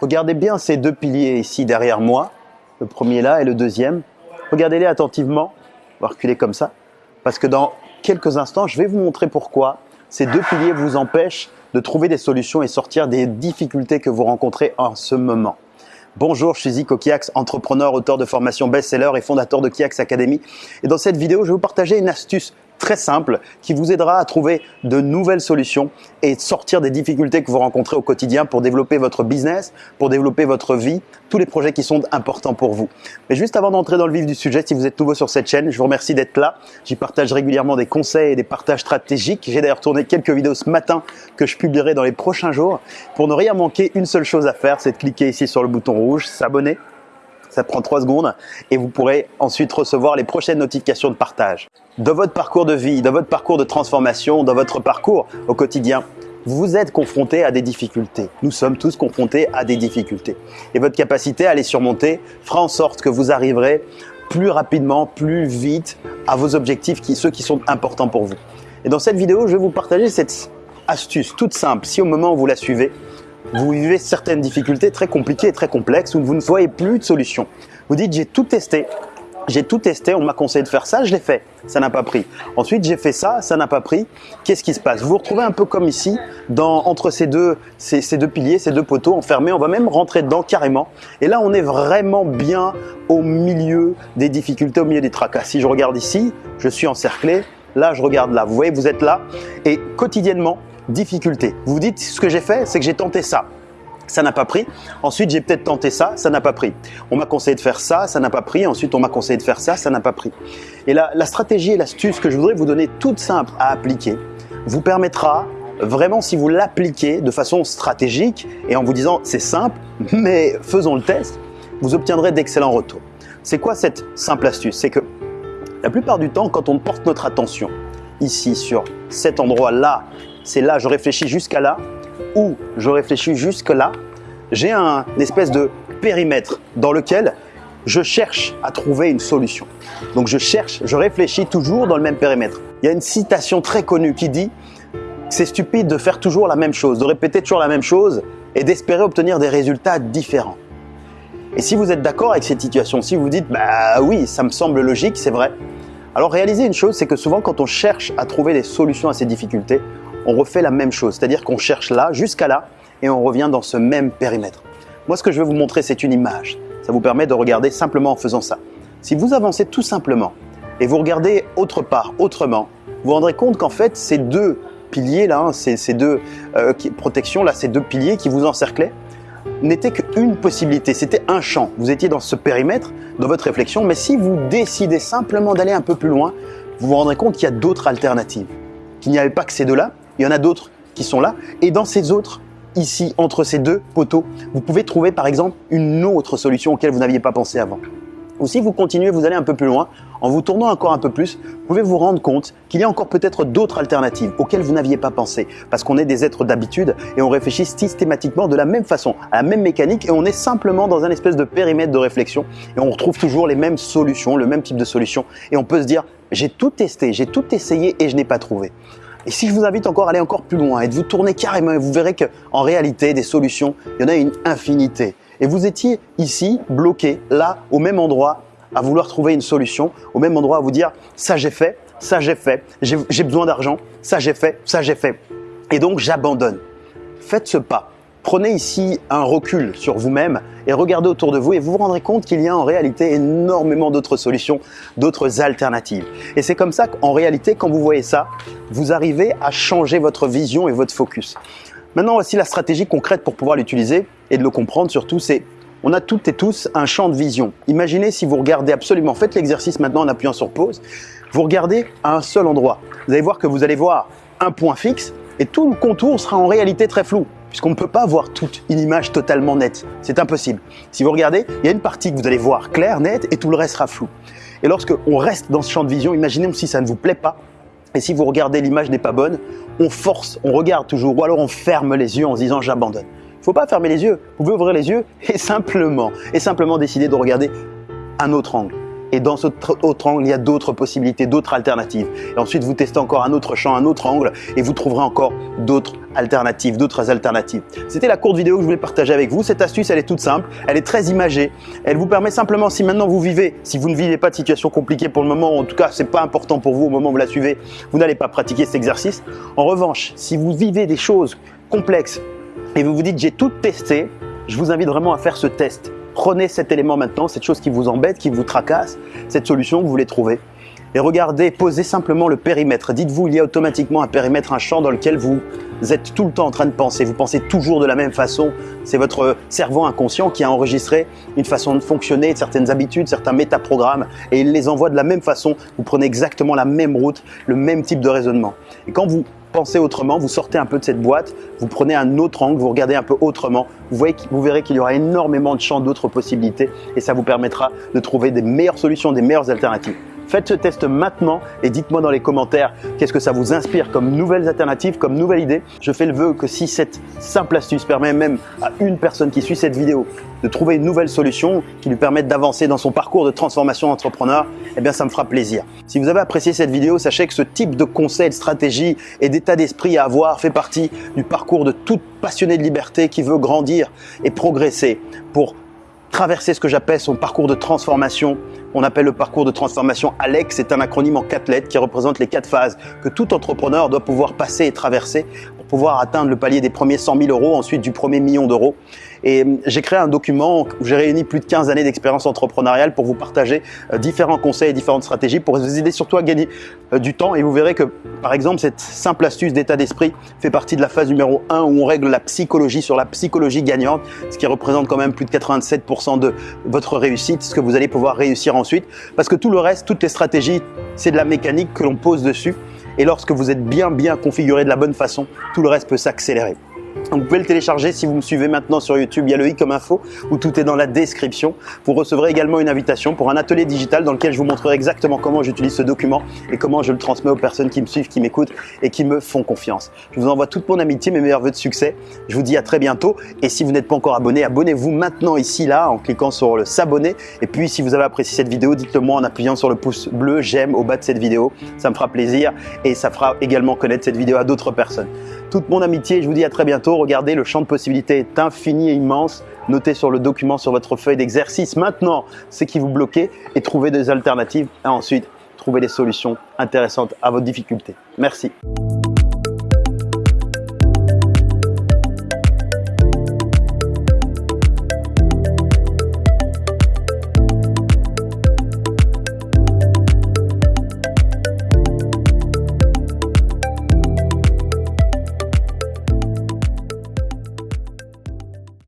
Regardez bien ces deux piliers ici derrière moi, le premier là et le deuxième. Regardez-les attentivement, on va reculer comme ça, parce que dans quelques instants, je vais vous montrer pourquoi ces deux piliers vous empêchent de trouver des solutions et sortir des difficultés que vous rencontrez en ce moment. Bonjour, je suis Zico Kiax, entrepreneur, auteur de formation best-seller et fondateur de Kiax Academy. Et dans cette vidéo, je vais vous partager une astuce très simple qui vous aidera à trouver de nouvelles solutions et sortir des difficultés que vous rencontrez au quotidien pour développer votre business, pour développer votre vie, tous les projets qui sont importants pour vous. Mais juste avant d'entrer dans le vif du sujet, si vous êtes nouveau sur cette chaîne, je vous remercie d'être là. J'y partage régulièrement des conseils et des partages stratégiques. J'ai d'ailleurs tourné quelques vidéos ce matin que je publierai dans les prochains jours. Pour ne rien manquer, une seule chose à faire, c'est de cliquer ici sur le bouton rouge, s'abonner ça prend 3 secondes et vous pourrez ensuite recevoir les prochaines notifications de partage. Dans votre parcours de vie, dans votre parcours de transformation, dans votre parcours au quotidien, vous êtes confronté à des difficultés. Nous sommes tous confrontés à des difficultés. Et votre capacité à les surmonter fera en sorte que vous arriverez plus rapidement, plus vite à vos objectifs, ceux qui sont importants pour vous. Et dans cette vidéo, je vais vous partager cette astuce toute simple. Si au moment où vous la suivez, vous vivez certaines difficultés très compliquées et très complexes où vous ne voyez plus de solution. Vous dites j'ai tout testé, j'ai tout testé, on m'a conseillé de faire ça, je l'ai fait, ça n'a pas pris. Ensuite j'ai fait ça, ça n'a pas pris. Qu'est-ce qui se passe? Vous vous retrouvez un peu comme ici, entre ces deux, ces deux piliers, ces deux poteaux enfermés, on va même rentrer dedans carrément. Et là on est vraiment bien au milieu des difficultés, au milieu des tracas. Si je regarde ici, je suis encerclé, là je regarde là, vous voyez vous êtes là et quotidiennement difficulté. Vous vous dites, ce que j'ai fait, c'est que j'ai tenté ça. Ça n'a pas pris. Ensuite, j'ai peut-être tenté ça, ça n'a pas pris. On m'a conseillé de faire ça, ça n'a pas pris. Ensuite, on m'a conseillé de faire ça, ça n'a pas pris. Et la, la stratégie et l'astuce que je voudrais vous donner toute simple à appliquer vous permettra vraiment, si vous l'appliquez de façon stratégique et en vous disant c'est simple, mais faisons le test, vous obtiendrez d'excellents retours. C'est quoi cette simple astuce? C'est que la plupart du temps, quand on porte notre attention ici sur cet endroit-là c'est là, je réfléchis jusqu'à là, ou je réfléchis jusque là, j'ai un espèce de périmètre dans lequel je cherche à trouver une solution. Donc je cherche, je réfléchis toujours dans le même périmètre. Il y a une citation très connue qui dit c'est stupide de faire toujours la même chose, de répéter toujours la même chose et d'espérer obtenir des résultats différents. Et si vous êtes d'accord avec cette situation, si vous dites bah oui, ça me semble logique, c'est vrai. Alors réalisez une chose, c'est que souvent quand on cherche à trouver des solutions à ces difficultés, on refait la même chose. C'est-à-dire qu'on cherche là jusqu'à là et on revient dans ce même périmètre. Moi, ce que je vais vous montrer, c'est une image. Ça vous permet de regarder simplement en faisant ça. Si vous avancez tout simplement et vous regardez autre part, autrement, vous vous rendrez compte qu'en fait, ces deux piliers là, hein, ces, deux euh, protections là, ces deux piliers qui vous encerclaient, n'étaient qu'une possibilité, c'était un champ. Vous étiez dans ce périmètre, dans votre réflexion, mais si vous décidez simplement d'aller un peu plus loin, vous vous rendrez compte qu'il y a d'autres alternatives, qu'il n'y avait pas que ces deux-là, il y en a d'autres qui sont là. Et dans ces autres, ici, entre ces deux poteaux, vous pouvez trouver par exemple une autre solution auquel vous n'aviez pas pensé avant. Ou si vous continuez, vous allez un peu plus loin, en vous tournant encore un peu plus, vous pouvez vous rendre compte qu'il y a encore peut-être d'autres alternatives auxquelles vous n'aviez pas pensé. Parce qu'on est des êtres d'habitude et on réfléchit systématiquement de la même façon, à la même mécanique et on est simplement dans un espèce de périmètre de réflexion et on retrouve toujours les mêmes solutions, le même type de solution et on peut se dire j'ai tout testé, j'ai tout essayé et je n'ai pas trouvé. Et si je vous invite encore à aller encore plus loin et de vous tourner carrément, vous verrez qu'en réalité, des solutions, il y en a une infinité. Et vous étiez ici, bloqué, là, au même endroit, à vouloir trouver une solution, au même endroit à vous dire ça j'ai fait, ça j'ai fait, j'ai besoin d'argent, ça j'ai fait, ça j'ai fait. Et donc j'abandonne. Faites ce pas. Prenez ici un recul sur vous-même et regardez autour de vous et vous vous rendrez compte qu'il y a en réalité énormément d'autres solutions, d'autres alternatives. Et c'est comme ça qu'en réalité, quand vous voyez ça, vous arrivez à changer votre vision et votre focus. Maintenant, voici la stratégie concrète pour pouvoir l'utiliser et de le comprendre surtout, c'est on a toutes et tous un champ de vision. Imaginez si vous regardez absolument, faites l'exercice maintenant en appuyant sur pause, vous regardez à un seul endroit. Vous allez voir que vous allez voir un point fixe et tout le contour sera en réalité très flou puisqu'on ne peut pas voir toute une image totalement nette. C'est impossible. Si vous regardez, il y a une partie que vous allez voir claire, nette, et tout le reste sera flou. Et lorsque on reste dans ce champ de vision, imaginez si ça ne vous plaît pas, et si vous regardez l'image n'est pas bonne, on force, on regarde toujours, ou alors on ferme les yeux en se disant j'abandonne. Il ne faut pas fermer les yeux, vous pouvez ouvrir les yeux et simplement, et simplement décider de regarder un autre angle. Et dans ce autre angle, il y a d'autres possibilités, d'autres alternatives. Et ensuite, vous testez encore un autre champ, un autre angle, et vous trouverez encore d'autres alternatives, d'autres alternatives. C'était la courte vidéo que je voulais partager avec vous. Cette astuce, elle est toute simple, elle est très imagée. Elle vous permet simplement, si maintenant vous vivez, si vous ne vivez pas de situation compliquée pour le moment, en tout cas, c'est pas important pour vous au moment où vous la suivez, vous n'allez pas pratiquer cet exercice. En revanche, si vous vivez des choses complexes et vous vous dites j'ai tout testé, je vous invite vraiment à faire ce test. Prenez cet élément maintenant, cette chose qui vous embête, qui vous tracasse, cette solution vous voulez trouver. Et regardez, posez simplement le périmètre. Dites-vous, il y a automatiquement un périmètre, un champ dans lequel vous êtes tout le temps en train de penser. Vous pensez toujours de la même façon. C'est votre cerveau inconscient qui a enregistré une façon de fonctionner, certaines habitudes, certains métaprogrammes, et il les envoie de la même façon. Vous prenez exactement la même route, le même type de raisonnement. Et quand vous pensez autrement, vous sortez un peu de cette boîte, vous prenez un autre angle, vous regardez un peu autrement, vous, voyez, vous verrez qu'il y aura énormément de champs d'autres possibilités et ça vous permettra de trouver des meilleures solutions, des meilleures alternatives. Faites ce test maintenant et dites-moi dans les commentaires qu'est-ce que ça vous inspire comme nouvelles alternatives, comme nouvelle idée. Je fais le vœu que si cette simple astuce permet même à une personne qui suit cette vidéo de trouver une nouvelle solution qui lui permette d'avancer dans son parcours de transformation d'entrepreneur, eh bien ça me fera plaisir. Si vous avez apprécié cette vidéo, sachez que ce type de conseils, de stratégie et d'état d'esprit à avoir fait partie du parcours de toute passionné de liberté qui veut grandir et progresser pour traverser ce que j'appelle son parcours de transformation. On appelle le parcours de transformation ALEX, c'est un acronyme en quatre lettres qui représente les quatre phases que tout entrepreneur doit pouvoir passer et traverser pouvoir atteindre le palier des premiers 100 000 euros, ensuite du premier million d'euros. Et hum, j'ai créé un document où j'ai réuni plus de 15 années d'expérience entrepreneuriale pour vous partager euh, différents conseils et différentes stratégies pour vous aider surtout à gagner euh, du temps. Et vous verrez que, par exemple, cette simple astuce d'état d'esprit fait partie de la phase numéro 1 où on règle la psychologie sur la psychologie gagnante, ce qui représente quand même plus de 87% de votre réussite, ce que vous allez pouvoir réussir ensuite. Parce que tout le reste, toutes les stratégies, c'est de la mécanique que l'on pose dessus. Et lorsque vous êtes bien, bien configuré de la bonne façon, tout le reste peut s'accélérer. Vous pouvez le télécharger si vous me suivez maintenant sur YouTube, il y a le i comme info où tout est dans la description. Vous recevrez également une invitation pour un atelier digital dans lequel je vous montrerai exactement comment j'utilise ce document et comment je le transmets aux personnes qui me suivent, qui m'écoutent et qui me font confiance. Je vous envoie toute mon amitié, mes meilleurs voeux de succès. Je vous dis à très bientôt et si vous n'êtes pas encore abonné, abonnez-vous maintenant ici, là, en cliquant sur le s'abonner. Et puis si vous avez apprécié cette vidéo, dites-le moi en appuyant sur le pouce bleu, j'aime au bas de cette vidéo. Ça me fera plaisir et ça fera également connaître cette vidéo à d'autres personnes. Toute mon amitié, je vous dis à très bientôt. Regardez, le champ de possibilités est infini et immense. Notez sur le document, sur votre feuille d'exercice maintenant ce qui vous bloquait et trouvez des alternatives et ensuite trouvez des solutions intéressantes à votre difficulté. Merci.